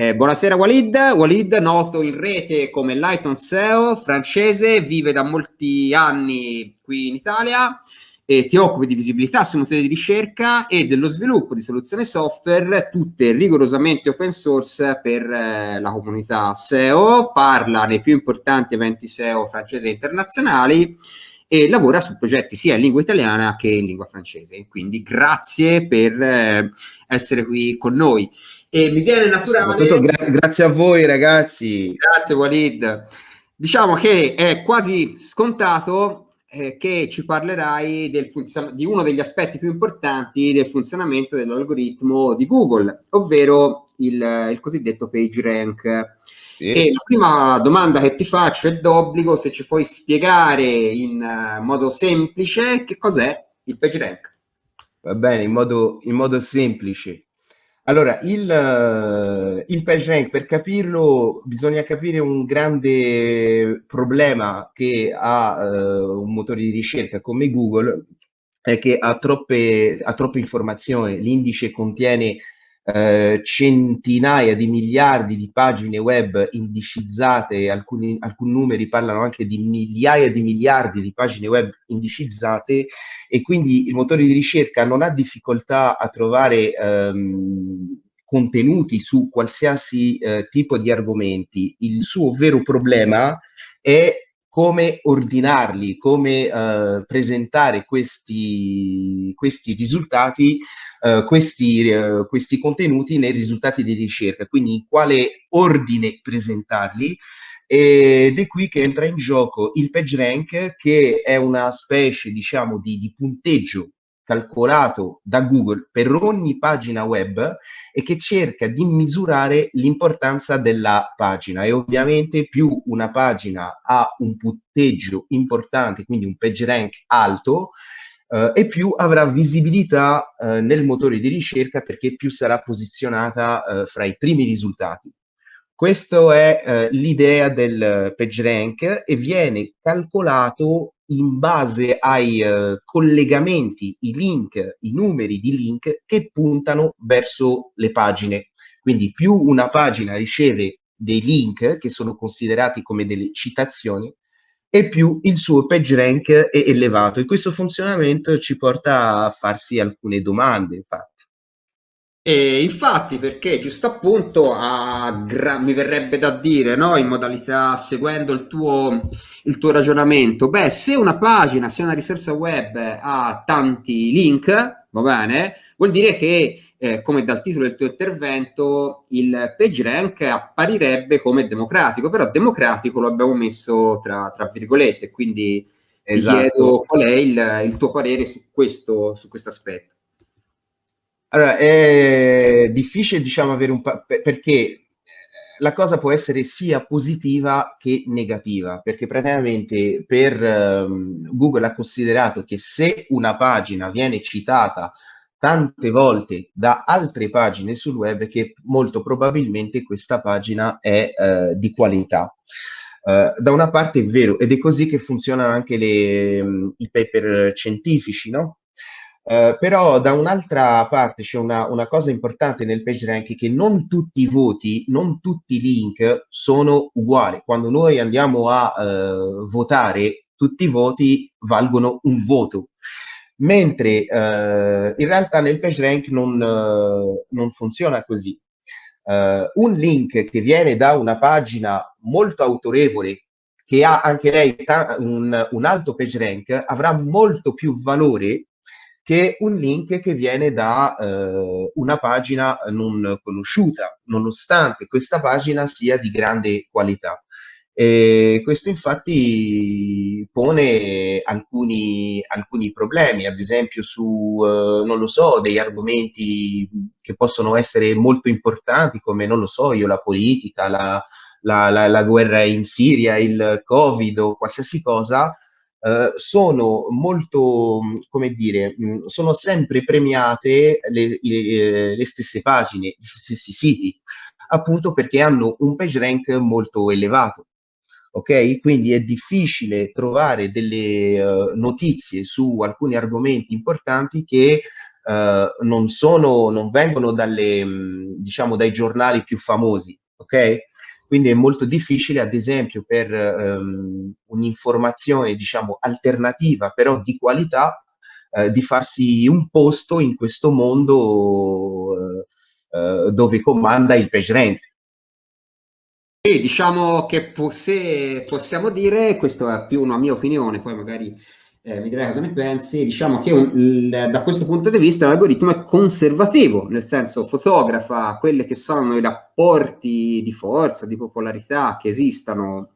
Eh, buonasera Walid, Walid noto in rete come Lighton SEO, francese, vive da molti anni qui in Italia e ti occupi di visibilità sui motori di ricerca e dello sviluppo di soluzioni software, tutte rigorosamente open source per eh, la comunità SEO, parla nei più importanti eventi SEO francesi e internazionali e lavora su progetti sia in lingua italiana che in lingua francese. Quindi grazie per eh, essere qui con noi. E mi viene naturale... Gra grazie a voi ragazzi. Grazie Walid. Diciamo che è quasi scontato eh, che ci parlerai di uno degli aspetti più importanti del funzionamento dell'algoritmo di Google, ovvero il, il cosiddetto PageRank. Sì. E la prima domanda che ti faccio è d'obbligo se ci puoi spiegare in uh, modo semplice che cos'è il PageRank. Va bene, in modo, in modo semplice. Allora, il, eh, il PageRank, per capirlo, bisogna capire un grande problema che ha eh, un motore di ricerca come Google, è che ha troppe, ha troppe informazioni. L'indice contiene eh, centinaia di miliardi di pagine web indicizzate, alcuni, alcuni numeri parlano anche di migliaia di miliardi di pagine web indicizzate e quindi il motore di ricerca non ha difficoltà a trovare ehm, contenuti su qualsiasi eh, tipo di argomenti. Il suo vero problema è come ordinarli, come eh, presentare questi, questi risultati, eh, questi, eh, questi contenuti nei risultati di ricerca, quindi in quale ordine presentarli? Ed è qui che entra in gioco il PageRank che è una specie diciamo di, di punteggio calcolato da Google per ogni pagina web e che cerca di misurare l'importanza della pagina e ovviamente più una pagina ha un punteggio importante, quindi un PageRank alto, eh, e più avrà visibilità eh, nel motore di ricerca perché più sarà posizionata eh, fra i primi risultati. Questa è eh, l'idea del PageRank e viene calcolato in base ai eh, collegamenti, i link, i numeri di link che puntano verso le pagine. Quindi più una pagina riceve dei link che sono considerati come delle citazioni e più il suo PageRank è elevato. E questo funzionamento ci porta a farsi alcune domande, infatti. E infatti, perché giusto appunto mi verrebbe da dire, no, in modalità seguendo il tuo, il tuo ragionamento, beh, se una pagina, se una risorsa web ha tanti link, va bene, vuol dire che, eh, come dal titolo del tuo intervento, il PageRank apparirebbe come democratico, però democratico lo abbiamo messo tra, tra virgolette, quindi esatto. ti chiedo qual è il, il tuo parere su questo, su questo aspetto. Allora, è difficile, diciamo, avere un... perché eh, la cosa può essere sia positiva che negativa, perché praticamente per um, Google ha considerato che se una pagina viene citata tante volte da altre pagine sul web, che molto probabilmente questa pagina è uh, di qualità. Uh, da una parte è vero, ed è così che funzionano anche le, um, i paper scientifici, no? Uh, però da un'altra parte c'è una, una, cosa importante nel PageRank che non tutti i voti, non tutti i link sono uguali. Quando noi andiamo a uh, votare, tutti i voti valgono un voto. Mentre uh, in realtà nel PageRank non, non funziona così. un link che viene da una pagina molto autorevole che ha anche lei un, un alto PageRank avrà molto più valore che un link che viene da eh, una pagina non conosciuta, nonostante questa pagina sia di grande qualità. E questo infatti pone alcuni, alcuni problemi, ad esempio su, eh, non lo so, degli argomenti che possono essere molto importanti come, non lo so, io, la politica, la, la, la, la guerra in Siria, il Covid o qualsiasi cosa, Uh, sono molto, come dire, mh, sono sempre premiate le, le, le, stesse pagine, gli stessi siti, appunto perché hanno un page rank molto elevato. Ok? Quindi è difficile trovare delle uh, notizie su alcuni argomenti importanti che uh, non, sono, non vengono dalle, diciamo, dai giornali più famosi, ok? Quindi è molto difficile, ad esempio, per um, un'informazione, diciamo, alternativa, però di qualità, uh, di farsi un posto in questo mondo uh, dove comanda il PageRank. E diciamo che se possiamo dire, questa è più una mia opinione, poi magari eh, mi direi cosa ne pensi, diciamo che un, il, da questo punto di vista l'algoritmo è conservativo, nel senso fotografa quelli che sono i rapporti di forza, di popolarità che esistano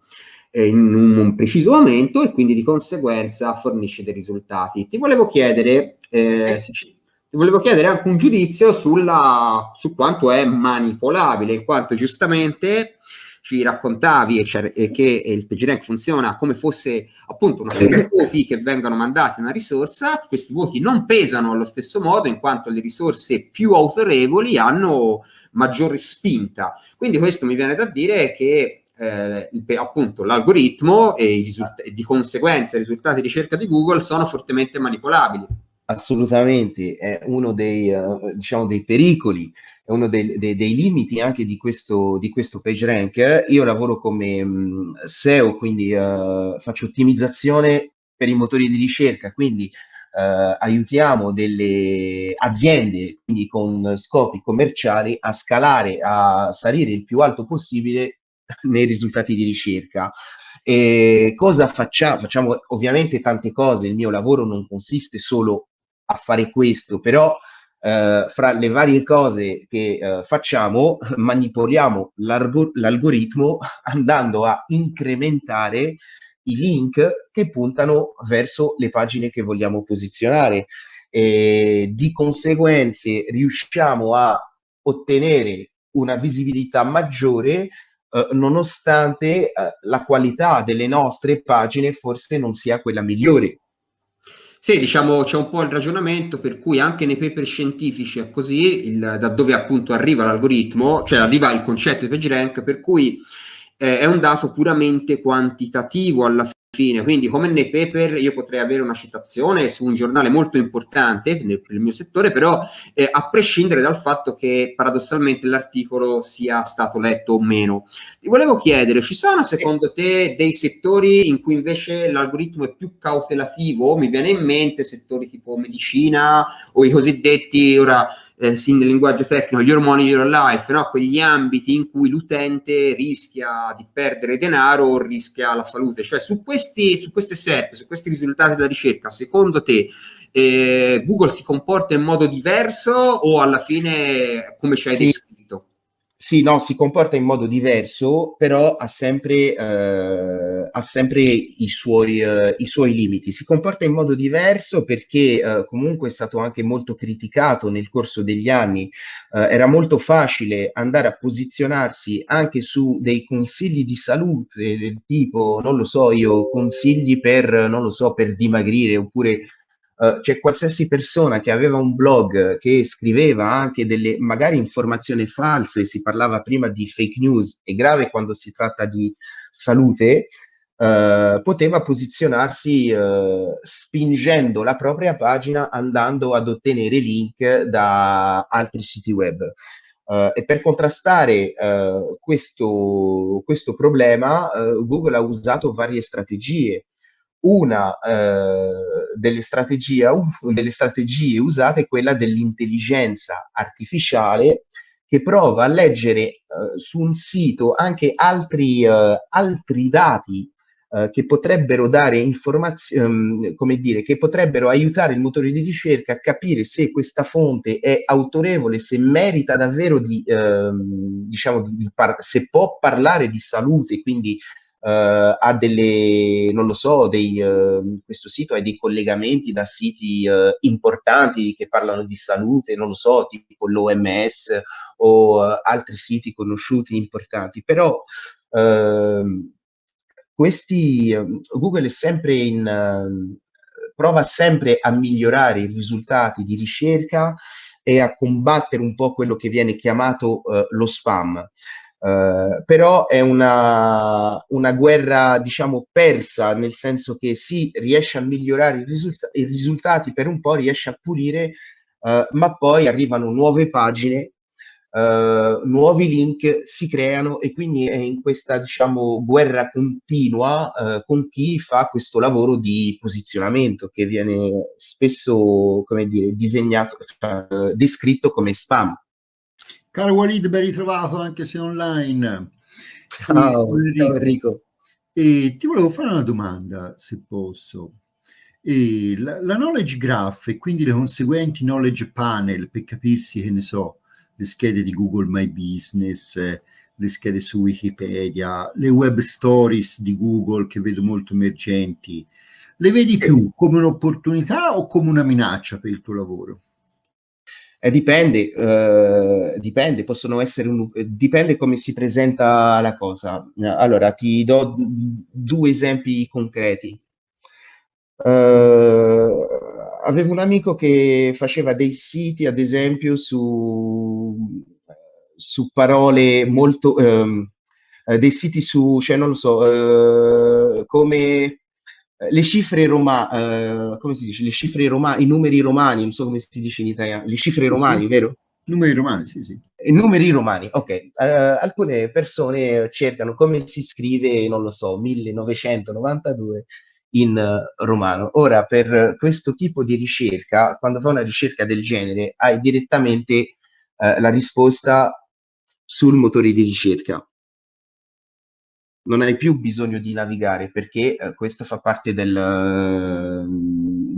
eh, in un, un, preciso momento e quindi di conseguenza fornisce dei risultati. Ti volevo chiedere, eh, ti volevo chiedere anche un giudizio sulla, su quanto è manipolabile, in quanto giustamente ci raccontavi e, e che il PageRank funziona come fosse appunto una serie di voti che vengono mandati a una risorsa, questi voti non pesano allo stesso modo in quanto le risorse più autorevoli hanno maggiore spinta. Quindi questo mi viene da dire che eh, appunto l'algoritmo e, e di conseguenza i risultati di ricerca di Google sono fortemente manipolabili. Assolutamente, è uno dei, uh, diciamo, dei pericoli uno dei, dei, dei, limiti anche di questo, di questo PageRank. Io lavoro come um, SEO, quindi uh, faccio ottimizzazione per i motori di ricerca, quindi uh, aiutiamo delle aziende, quindi con scopi commerciali, a scalare, a salire il più alto possibile nei risultati di ricerca. E cosa facciamo? Facciamo ovviamente tante cose, il mio lavoro non consiste solo a fare questo, però eh, fra le varie cose che eh, facciamo, manipoliamo l'algoritmo andando a incrementare i link che puntano verso le pagine che vogliamo posizionare. E di conseguenze riusciamo a ottenere una visibilità maggiore eh, nonostante eh, la qualità delle nostre pagine forse non sia quella migliore. Sì, diciamo c'è un po' il ragionamento per cui anche nei paper scientifici è così, il, da dove appunto arriva l'algoritmo, cioè arriva il concetto di PageRank, per cui eh, è un dato puramente quantitativo alla fine, quindi come nei paper io potrei avere una citazione su un giornale molto importante nel, nel mio settore, però eh, a prescindere dal fatto che paradossalmente l'articolo sia stato letto o meno. Ti volevo chiedere, ci sono secondo te dei settori in cui invece l'algoritmo è più cautelativo? Mi viene in mente settori tipo medicina o i cosiddetti, ora eh, sì, nel linguaggio tecnico, your money, your life, no? quegli ambiti in cui l'utente rischia di perdere denaro o rischia la salute. Cioè su, questi, su queste SERP, su questi risultati della ricerca, secondo te eh, Google si comporta in modo diverso o alla fine come ci hai sì. descritto? Sì, no, si comporta in modo diverso, però ha sempre, eh, ha sempre i, suoi, eh, i, suoi, limiti. Si comporta in modo diverso perché eh, comunque è stato anche molto criticato nel corso degli anni. Eh, era molto facile andare a posizionarsi anche su dei consigli di salute del tipo, non lo so, io consigli per, non lo so, per dimagrire oppure Uh, c'è qualsiasi persona che aveva un blog che scriveva anche delle magari informazioni false, si parlava prima di fake news, è grave quando si tratta di salute, uh, poteva posizionarsi uh, spingendo la propria pagina andando ad ottenere link da altri siti web. e per contrastare questo, questo problema, Google ha usato varie strategie una eh, delle, strategie, delle strategie usate è quella dell'intelligenza artificiale che prova a leggere eh, su un sito anche altri, eh, altri dati eh, che potrebbero dare informazioni, um, come dire, che potrebbero aiutare il motore di ricerca a capire se questa fonte è autorevole, se merita davvero di, ehm, diciamo, di se può parlare di salute, quindi Uh, ha delle, non lo so, dei, uh, questo sito ha dei collegamenti da siti uh, importanti che parlano di salute, non lo so, tipo l'OMS o altri siti conosciuti importanti, però ehm, questi, Google è sempre in, prova sempre a migliorare i risultati di ricerca e a combattere un po' quello che viene chiamato lo spam. Uh, però è una, una, guerra, diciamo, persa, nel senso che si riesce a migliorare i, risulta- i, risultati per un po', riesce a pulire uh, ma poi arrivano nuove pagine, uh, nuovi link si creano e quindi è in questa diciamo guerra continua con chi fa questo lavoro di posizionamento che viene spesso come dire disegnato, cioè, descritto come spam. Caro Walid, ben ritrovato anche se online. Ciao, Enrico. Enrico. E ti volevo fare una domanda, se posso. E la, la, knowledge graph e quindi le conseguenti knowledge panel per capirsi, che ne so, le schede di Google My Business, le schede su Wikipedia, le web stories di Google che vedo molto emergenti, le vedi più come un'opportunità o come una minaccia per il tuo lavoro? Eh, dipende, eh, dipende, possono essere un, dipende come si presenta la cosa. Allora, ti do due esempi concreti. Uh, avevo un amico che faceva dei siti, ad esempio, su, su parole molto... Um, dei siti su, cioè non lo so, uh, come le cifre romane, uh, come si dice, le cifre romane, i numeri romani, non so come si dice in italiano, le cifre romani, sì. vero? Numeri romani, sì, sì. I numeri romani, ok. Uh, alcune persone cercano come si scrive, non lo so, 1992 in uh, romano. Ora, per questo tipo di ricerca, quando fai una ricerca del genere, hai direttamente la risposta sul motore di ricerca non hai più bisogno di navigare perché eh, questo fa parte del, uh,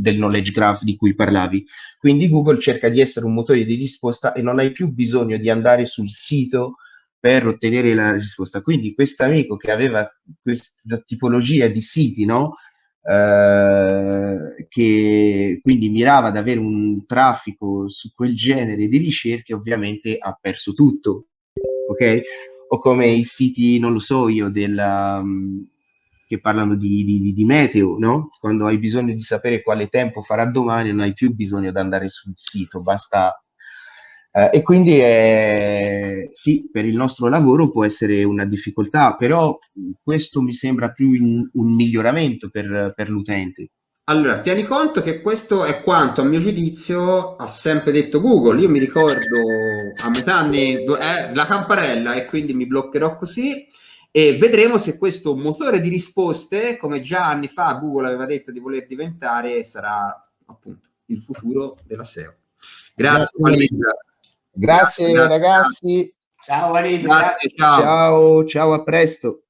del, knowledge graph di cui parlavi. Quindi Google cerca di essere un motore di risposta e non hai più bisogno di andare sul sito per ottenere la risposta. Quindi questo amico che aveva questa tipologia di siti, no? Uh, che quindi mirava ad avere un traffico su quel genere di ricerche, ovviamente ha perso tutto. Ok? O come i siti, non lo so io, della, um, che parlano di, di, di, meteo, no? Quando hai bisogno di sapere quale tempo farà domani, non hai più bisogno di andare sul sito, basta. Uh, e quindi eh, sì, per il nostro lavoro può essere una difficoltà, però questo mi sembra più in, un miglioramento per, per l'utente. Allora, tieni conto che questo è quanto a mio giudizio ha sempre detto Google. Io mi ricordo a metà anni eh, la campanella e quindi mi bloccherò così e vedremo se questo motore di risposte, come già anni fa Google aveva detto di voler diventare, sarà appunto il futuro della SEO. Grazie, Grazie, grazie, grazie ragazzi. Ciao. Grazie, ciao. ciao, ciao, a presto.